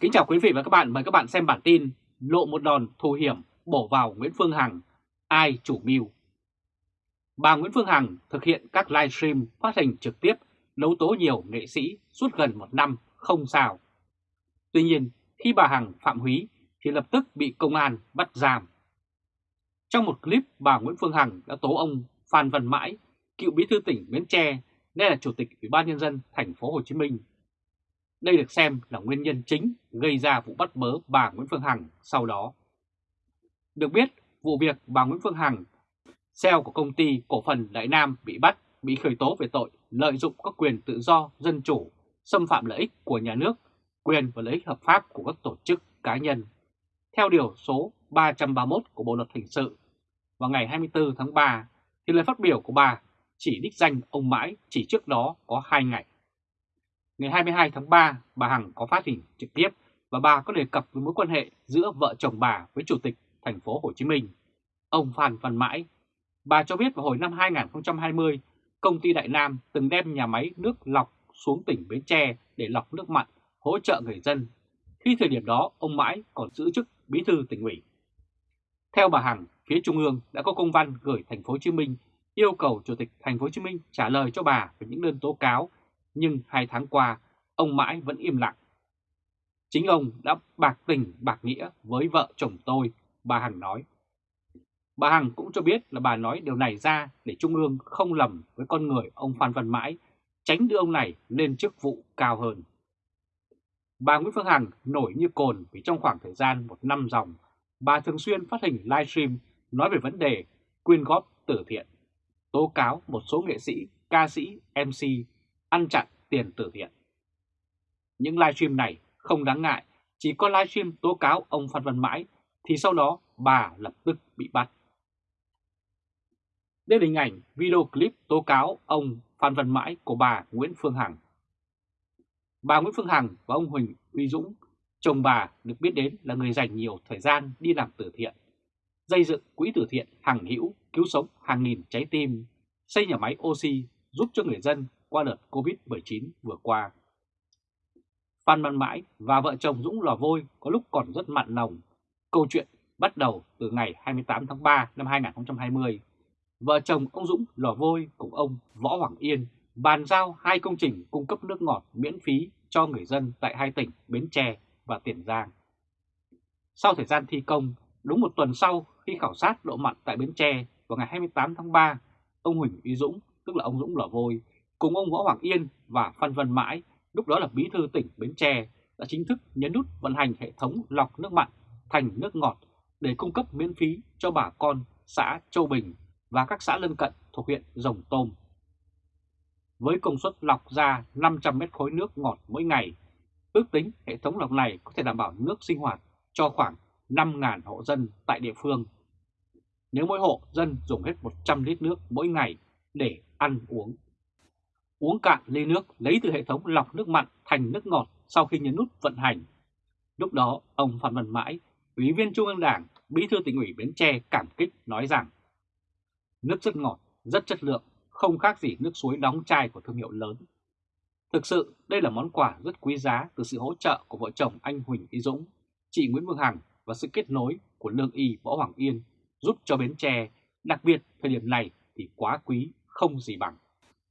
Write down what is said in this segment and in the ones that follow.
Kính chào quý vị và các bạn, mời các bạn xem bản tin Lộ một đòn thù hiểm bổ vào Nguyễn Phương Hằng, ai chủ mưu? Bà Nguyễn Phương Hằng thực hiện các livestream phát hình trực tiếp đấu tố nhiều nghệ sĩ suốt gần một năm không sao. Tuy nhiên, khi bà Hằng phạm húy thì lập tức bị công an bắt giam. Trong một clip, bà Nguyễn Phương Hằng đã tố ông Phan Văn Mãi, cựu bí thư tỉnh Bến Tre, nay là chủ tịch Ủy ban nhân dân thành phố Hồ Chí Minh đây được xem là nguyên nhân chính gây ra vụ bắt bớ bà Nguyễn Phương Hằng sau đó. Được biết, vụ việc bà Nguyễn Phương Hằng, CEO của công ty cổ phần Đại Nam bị bắt, bị khởi tố về tội lợi dụng các quyền tự do, dân chủ, xâm phạm lợi ích của nhà nước, quyền và lợi ích hợp pháp của các tổ chức cá nhân. Theo điều số 331 của Bộ Luật Hình sự, vào ngày 24 tháng 3, thì lời phát biểu của bà chỉ đích danh ông Mãi chỉ trước đó có 2 ngày. Ngày 22 tháng 3, bà Hằng có phát hình trực tiếp và bà có đề cập với mối quan hệ giữa vợ chồng bà với Chủ tịch thành phố Hồ Chí Minh, ông Phan Văn Mãi. Bà cho biết vào hồi năm 2020, công ty Đại Nam từng đem nhà máy nước lọc xuống tỉnh Bến Tre để lọc nước mặn, hỗ trợ người dân. Khi thời điểm đó, ông Mãi còn giữ chức bí thư tỉnh ủy. Theo bà Hằng, phía Trung ương đã có công văn gửi thành phố Hồ Chí Minh yêu cầu Chủ tịch thành phố Hồ Chí Minh trả lời cho bà về những đơn tố cáo nhưng hai tháng qua ông mãi vẫn im lặng. Chính ông đã bạc tình bạc nghĩa với vợ chồng tôi, bà Hằng nói. Bà Hằng cũng cho biết là bà nói điều này ra để Trung ương không lầm với con người ông Phan Văn Mãi, tránh đưa ông này lên chức vụ cao hơn. Bà Nguyễn Phương Hằng nổi như cồn vì trong khoảng thời gian một năm dòng, bà thường xuyên phát hình livestream nói về vấn đề quyên góp từ thiện, tố cáo một số nghệ sĩ, ca sĩ, MC ăn chặn tiền từ thiện. Những livestream này không đáng ngại, chỉ có livestream tố cáo ông Phan Văn Mãi thì sau đó bà lập tức bị bắt. Đây là hình ảnh video clip tố cáo ông Phan Văn Mãi của bà Nguyễn Phương Hằng. Bà Nguyễn Phương Hằng và ông Huỳnh Uy Dũng, chồng bà được biết đến là người dành nhiều thời gian đi làm từ thiện, xây dựng quỹ từ thiện Hằng Hữu cứu sống hàng nghìn trái tim, xây nhà máy oxy giúp cho người dân qua đợt Covid-19 vừa qua. Phan Văn Mãi và vợ chồng Dũng Lò Vôi có lúc còn rất mặn nồng. Câu chuyện bắt đầu từ ngày 28 tháng 3 năm 2020. Vợ chồng ông Dũng Lò Vôi cùng ông Võ Hoàng Yên bàn giao hai công trình cung cấp nước ngọt miễn phí cho người dân tại hai tỉnh Bến Tre và Tiền Giang. Sau thời gian thi công, đúng một tuần sau khi khảo sát độ mặn tại Bến Tre vào ngày 28 tháng 3, ông Huỳnh Uy Dũng, tức là ông Dũng Lò Vôi, cùng ông Võ Hoàng Yên và Phan Văn Mãi, lúc đó là bí thư tỉnh Bến Tre, đã chính thức nhấn nút vận hành hệ thống lọc nước mặn thành nước ngọt để cung cấp miễn phí cho bà con xã Châu Bình và các xã lân cận thuộc huyện Rồng Tôm. Với công suất lọc ra 500 mét khối nước ngọt mỗi ngày, ước tính hệ thống lọc này có thể đảm bảo nước sinh hoạt cho khoảng 5.000 hộ dân tại địa phương. Nếu mỗi hộ dân dùng hết 100 lít nước mỗi ngày để ăn uống uống cạn ly nước lấy từ hệ thống lọc nước mặn thành nước ngọt sau khi nhấn nút vận hành. Lúc đó, ông Phan Văn Mãi, Ủy viên Trung ương Đảng, Bí thư tỉnh ủy Bến Tre cảm kích nói rằng nước rất ngọt, rất chất lượng, không khác gì nước suối đóng chai của thương hiệu lớn. Thực sự, đây là món quà rất quý giá từ sự hỗ trợ của vợ chồng anh Huỳnh Y Dũng, chị Nguyễn Phương Hằng và sự kết nối của Lương Y Võ Hoàng Yên giúp cho Bến Tre, đặc biệt thời điểm này thì quá quý, không gì bằng.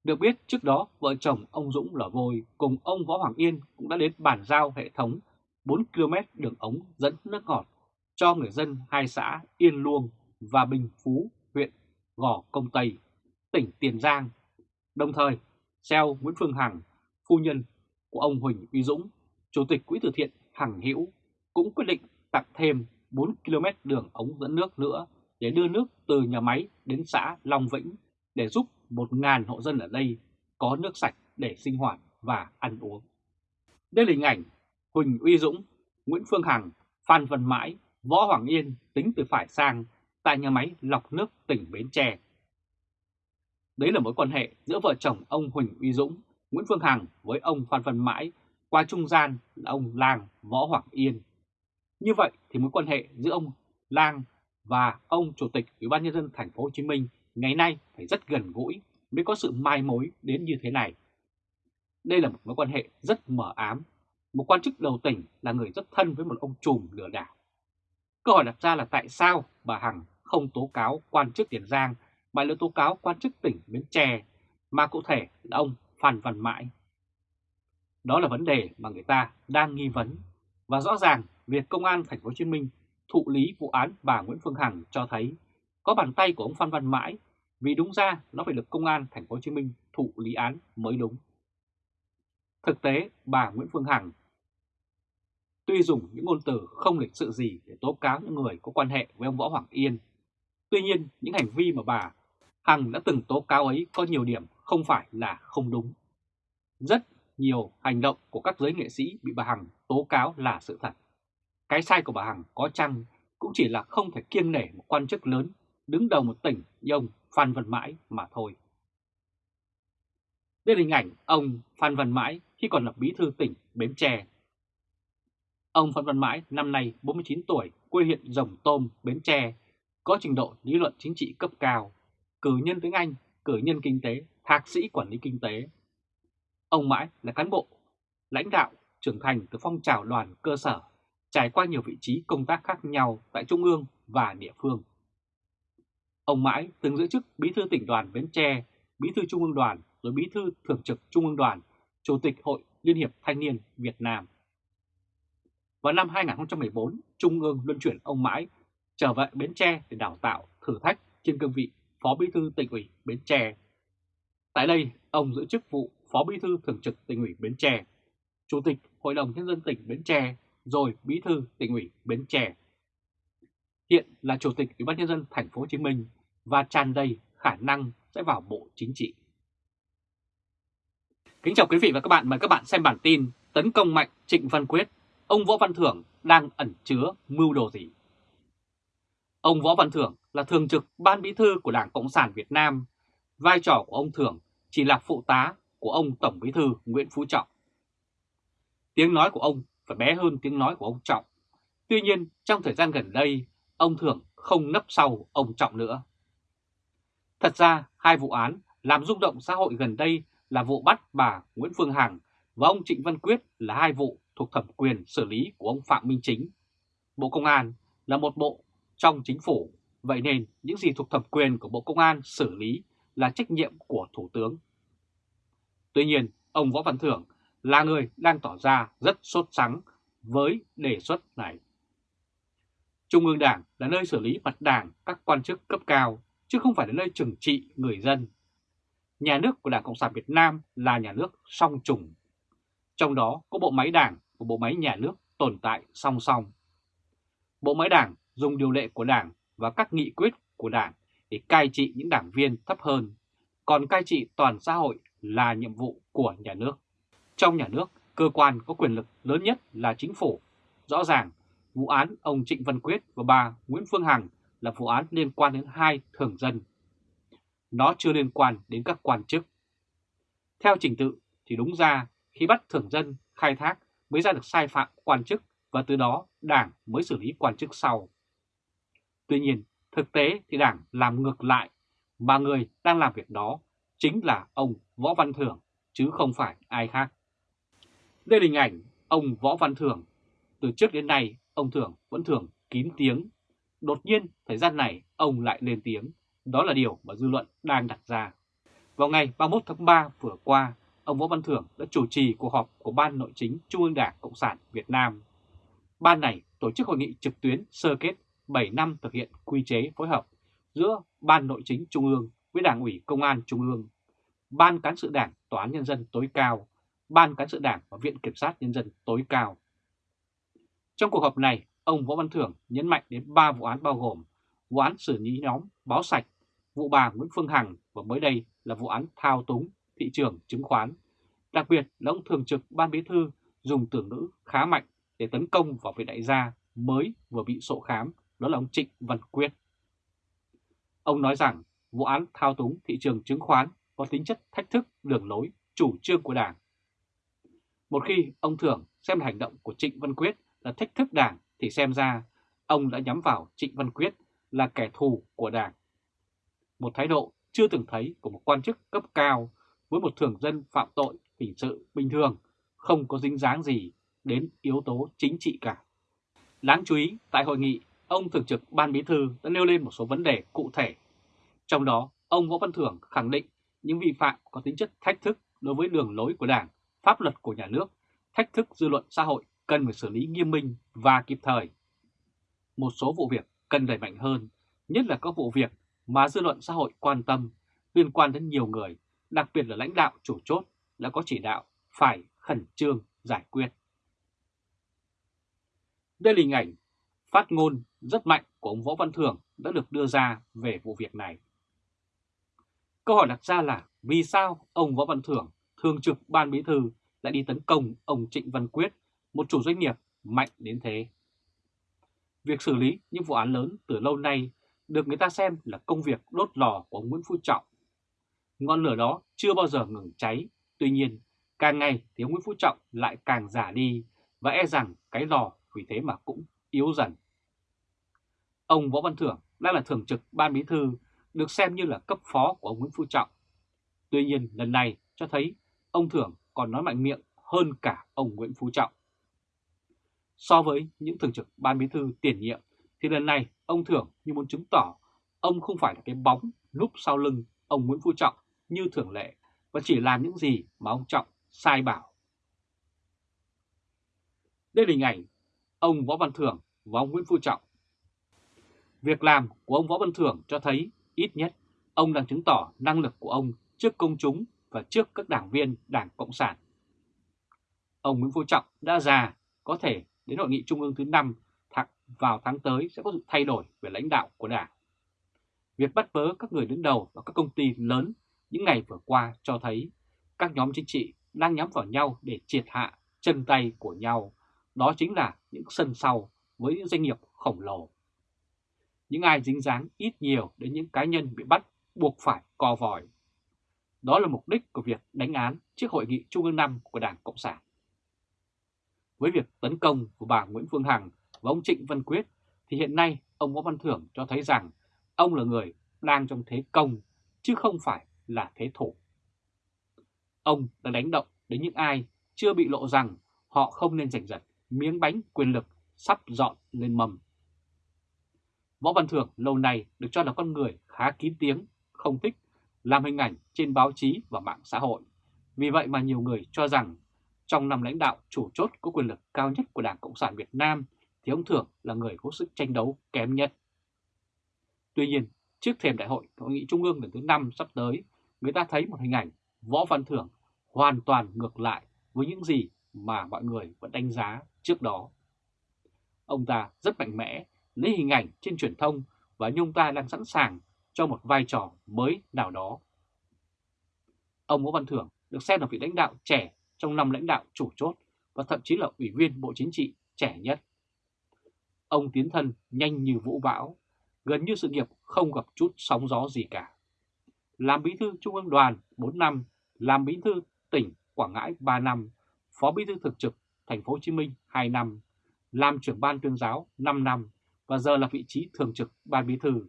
Được biết trước đó vợ chồng ông Dũng Lò Vôi cùng ông Võ Hoàng Yên cũng đã đến bàn giao hệ thống 4 km đường ống dẫn nước ngọt cho người dân hai xã Yên Luông và Bình Phú, huyện Gò Công Tây, tỉnh Tiền Giang. Đồng thời, xeo Nguyễn Phương Hằng, phu nhân của ông Huỳnh Uy Dũng, Chủ tịch Quỹ từ thiện Hằng Hữu cũng quyết định tặng thêm 4 km đường ống dẫn nước nữa để đưa nước từ nhà máy đến xã Long Vĩnh để giúp 1.000 hộ dân ở đây có nước sạch để sinh hoạt và ăn uống. Đây là hình ảnh Huỳnh Uy Dũng, Nguyễn Phương Hằng, Phan Văn Mãi, Võ Hoàng Yên tính từ phải sang tại nhà máy lọc nước tỉnh Bến Tre. Đấy là mối quan hệ giữa vợ chồng ông Huỳnh Uy Dũng, Nguyễn Phương Hằng với ông Phan Văn Mãi qua trung gian là ông Lang Võ Hoàng Yên. Như vậy thì mối quan hệ giữa ông Lang và ông Chủ tịch Ủy ban nhân dân thành phố Hồ Chí Minh ngày nay phải rất gần gũi mới có sự mai mối đến như thế này. Đây là một mối quan hệ rất mờ ám, một quan chức đầu tỉnh là người rất thân với một ông trùm lừa đảo. Câu hỏi đặt ra là tại sao bà Hằng không tố cáo quan chức Tiền Giang mà lại tố cáo quan chức tỉnh Bến Tre, mà cụ thể là ông Phan Văn Mãi. Đó là vấn đề mà người ta đang nghi vấn và rõ ràng việc công an thành phố Hồ Chí Minh thụ lý vụ án bà Nguyễn Phương Hằng cho thấy có bàn tay của ông Phan Văn Mãi vì đúng ra nó phải được công an thành phố Hồ Chí Minh thụ lý án mới đúng. Thực tế, bà Nguyễn Phương Hằng tuy dùng những ngôn từ không lịch sự gì để tố cáo những người có quan hệ với ông Võ Hoàng Yên, tuy nhiên những hành vi mà bà Hằng đã từng tố cáo ấy có nhiều điểm không phải là không đúng. Rất nhiều hành động của các giới nghệ sĩ bị bà Hằng tố cáo là sự thật. Cái sai của bà Hằng có chăng cũng chỉ là không thể kiêng nể một quan chức lớn đứng đầu một tỉnh như ông Phan Văn Mãi mà thôi. Đây là hình ảnh ông Phan Văn Mãi khi còn là bí thư tỉnh Bến Tre. Ông Phan Văn Mãi năm nay 49 tuổi, quê huyện Rồng Tôm, Bến Tre, có trình độ lý luận chính trị cấp cao, cử nhân tiếng Anh, cử nhân kinh tế, thạc sĩ quản lý kinh tế. Ông Mãi là cán bộ, lãnh đạo, trưởng thành từ phong trào đoàn cơ sở, trải qua nhiều vị trí công tác khác nhau tại Trung ương và địa phương. Ông Mãi từng giữ chức bí thư tỉnh đoàn Bến Tre, bí thư Trung ương đoàn, rồi bí thư thường trực Trung ương đoàn, chủ tịch Hội Liên hiệp Thanh niên Việt Nam. Vào năm 2014, Trung ương luân chuyển ông Mãi trở về Bến Tre để đào tạo thử thách trên cương vị Phó Bí thư tỉnh ủy Bến Tre. Tại đây, ông giữ chức vụ Phó Bí thư Thường trực tỉnh ủy Bến Tre, Chủ tịch Hội đồng Nhân dân tỉnh Bến Tre, rồi Bí thư tỉnh ủy Bến Tre. Hiện là Chủ tịch Ủy ban Nhân dân thành phố Hồ Chí Minh và tràn đầy khả năng sẽ vào Bộ Chính trị. Kính chào quý vị và các bạn, mời các bạn xem bản tin Tấn công mạnh Trịnh Văn Quyết, ông Võ Văn Thưởng đang ẩn chứa mưu đồ gì? Ông Võ Văn Thưởng là thường trực ban bí thư của Đảng Cộng sản Việt Nam. Vai trò của ông Thưởng chỉ là phụ tá của ông Tổng bí thư Nguyễn Phú Trọng. Tiếng nói của ông phải bé hơn tiếng nói của ông Trọng. Tuy nhiên, trong thời gian gần đây, ông Thưởng không nấp sau ông Trọng nữa. Thật ra, hai vụ án làm rung động xã hội gần đây là vụ bắt bà Nguyễn Phương Hằng và ông Trịnh Văn Quyết là hai vụ thuộc thẩm quyền xử lý của ông Phạm Minh Chính. Bộ Công an là một bộ trong chính phủ, vậy nên những gì thuộc thẩm quyền của Bộ Công an xử lý là trách nhiệm của Thủ tướng. Tuy nhiên, ông Võ Văn Thưởng là người đang tỏ ra rất sốt sắng với đề xuất này. Trung ương Đảng là nơi xử lý mặt đảng các quan chức cấp cao, chứ không phải là nơi trừng trị người dân. Nhà nước của Đảng Cộng sản Việt Nam là nhà nước song trùng. Trong đó có bộ máy đảng và bộ máy nhà nước tồn tại song song. Bộ máy đảng dùng điều lệ của đảng và các nghị quyết của đảng để cai trị những đảng viên thấp hơn, còn cai trị toàn xã hội là nhiệm vụ của nhà nước. Trong nhà nước, cơ quan có quyền lực lớn nhất là chính phủ. Rõ ràng, vụ án ông Trịnh Văn Quyết và bà Nguyễn Phương Hằng là vụ án liên quan đến hai thường dân. Nó chưa liên quan đến các quan chức. Theo trình tự thì đúng ra khi bắt thường dân khai thác mới ra được sai phạm quan chức và từ đó đảng mới xử lý quan chức sau. Tuy nhiên, thực tế thì đảng làm ngược lại, mà người đang làm việc đó chính là ông Võ Văn Thưởng, chứ không phải ai khác. Đây là hình ảnh ông Võ Văn Thưởng. Từ trước đến nay, ông Thưởng vẫn thường kín tiếng. Đột nhiên, thời gian này, ông lại lên tiếng. Đó là điều mà dư luận đang đặt ra. Vào ngày 31 tháng 3 vừa qua, ông Võ Văn Thưởng đã chủ trì cuộc họp của Ban Nội chính Trung ương Đảng Cộng sản Việt Nam. Ban này tổ chức hội nghị trực tuyến sơ kết 7 năm thực hiện quy chế phối hợp giữa Ban Nội chính Trung ương với Đảng ủy Công an Trung ương, Ban Cán sự Đảng Tòa án Nhân dân tối cao, Ban Cán sự Đảng và Viện Kiểm sát Nhân dân tối cao. Trong cuộc họp này, ông Võ Văn Thưởng nhấn mạnh đến 3 vụ án bao gồm vụ án xử lý nhóm báo sạch, vụ bà Nguyễn Phương Hằng và mới đây là vụ án thao túng thị trường chứng khoán. Đặc biệt là ông Thường trực Ban Bí Thư dùng tưởng ngữ khá mạnh để tấn công vào vị đại gia mới vừa bị sổ khám, đó là ông Trịnh Văn Quyết. Ông nói rằng vụ án thao túng thị trường chứng khoán có tính chất thách thức đường lối, chủ trương của Đảng. Một khi ông Thường xem hành động của Trịnh Văn Quyết là thách thức Đảng thì xem ra ông đã nhắm vào Trịnh Văn Quyết là kẻ thù của Đảng. Một thái độ chưa từng thấy của một quan chức cấp cao với một thường dân phạm tội hình sự bình thường không có dính dáng gì đến yếu tố chính trị cả. Đáng chú ý, tại hội nghị, ông Thường trực Ban Bí Thư đã nêu lên một số vấn đề cụ thể. Trong đó, ông Võ Văn Thưởng khẳng định những vi phạm có tính chất thách thức đối với đường lối của Đảng, pháp luật của nhà nước, thách thức dư luận xã hội cần phải xử lý nghiêm minh và kịp thời. Một số vụ việc cần đẩy mạnh hơn, nhất là các vụ việc mà dư luận xã hội quan tâm liên quan đến nhiều người, đặc biệt là lãnh đạo chủ chốt đã có chỉ đạo phải khẩn trương giải quyết. Đây là hình ảnh phát ngôn rất mạnh của ông Võ Văn thường đã được đưa ra về vụ việc này. Câu hỏi đặt ra là vì sao ông Võ Văn Thưởng, thường trực ban bí thư lại đi tấn công ông Trịnh Văn Quyết, một chủ doanh nghiệp mạnh đến thế? Việc xử lý những vụ án lớn từ lâu nay được người ta xem là công việc đốt lò của ông Nguyễn Phú Trọng. Ngọn lửa đó chưa bao giờ ngừng cháy, tuy nhiên càng ngày thì ông Nguyễn Phú Trọng lại càng giả đi và e rằng cái lò vì thế mà cũng yếu dần. Ông Võ Văn Thưởng đang là thường trực ban bí thư, được xem như là cấp phó của ông Nguyễn Phú Trọng. Tuy nhiên lần này cho thấy ông Thưởng còn nói mạnh miệng hơn cả ông Nguyễn Phú Trọng. So với những thường trực ban bí thư tiền nhiệm thì lần này ông Thưởng như muốn chứng tỏ ông không phải là cái bóng núp sau lưng ông Nguyễn Phú Trọng như thường lệ và chỉ làm những gì mà ông Trọng sai bảo. Đây là hình ảnh ông Võ Văn Thưởng và ông Nguyễn Phú Trọng. Việc làm của ông Võ Văn Thưởng cho thấy ít nhất ông đang chứng tỏ năng lực của ông trước công chúng và trước các đảng viên Đảng Cộng sản. Ông Nguyễn Phú Trọng đã già, có thể đến hội nghị trung ương thứ 5 vào tháng tới sẽ có sự thay đổi về lãnh đạo của Đảng. Việc bắt bớ các người đứng đầu và các công ty lớn những ngày vừa qua cho thấy các nhóm chính trị đang nhắm vào nhau để triệt hạ chân tay của nhau. Đó chính là những sân sau với những doanh nghiệp khổng lồ. Những ai dính dáng ít nhiều đến những cá nhân bị bắt buộc phải co vòi. Đó là mục đích của việc đánh án trước hội nghị Trung ương năm của Đảng Cộng sản. Với việc tấn công của bà Nguyễn Phương Hằng và ông Trịnh Văn Quyết thì hiện nay ông Võ Văn Thưởng cho thấy rằng ông là người đang trong thế công chứ không phải là thế thủ. Ông đã đánh động đến những ai chưa bị lộ rằng họ không nên giành giật miếng bánh quyền lực sắp dọn lên mầm. Võ Văn Thưởng lâu nay được cho là con người khá kín tiếng, không thích làm hình ảnh trên báo chí và mạng xã hội. Vì vậy mà nhiều người cho rằng trong năm lãnh đạo chủ chốt có quyền lực cao nhất của Đảng Cộng sản Việt Nam thì ông Thưởng là người có sức tranh đấu kém nhất. Tuy nhiên, trước thềm đại hội Hội nghị Trung ương lần thứ 5 sắp tới, người ta thấy một hình ảnh Võ Văn Thưởng hoàn toàn ngược lại với những gì mà mọi người vẫn đánh giá trước đó. Ông ta rất mạnh mẽ, lấy hình ảnh trên truyền thông và nhung ta đang sẵn sàng cho một vai trò mới nào đó. Ông Võ Văn Thưởng được xem là vị lãnh đạo trẻ trong năm lãnh đạo chủ chốt và thậm chí là ủy viên Bộ Chính trị trẻ nhất. Ông tiến thân nhanh như vũ bão, gần như sự nghiệp không gặp chút sóng gió gì cả. Làm bí thư Trung ương đoàn 4 năm, làm bí thư tỉnh Quảng Ngãi 3 năm, phó bí thư thực trực thành phố Hồ Chí Minh 2 năm, làm trưởng ban tuyên giáo 5 năm và giờ là vị trí thường trực ban bí thư,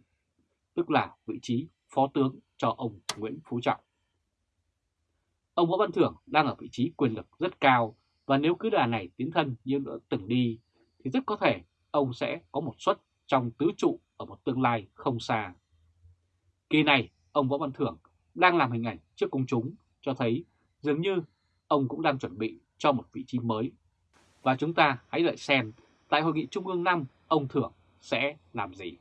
tức là vị trí phó tướng cho ông Nguyễn Phú Trọng. Ông Võ Văn Thưởng đang ở vị trí quyền lực rất cao và nếu cứ đà này tiến thân như đã từng đi thì rất có thể ông sẽ có một suất trong tứ trụ ở một tương lai không xa. Kỳ này, ông Võ Văn Thưởng đang làm hình ảnh trước công chúng cho thấy dường như ông cũng đang chuẩn bị cho một vị trí mới. Và chúng ta hãy đợi xem tại Hội nghị Trung ương 5 ông Thưởng sẽ làm gì.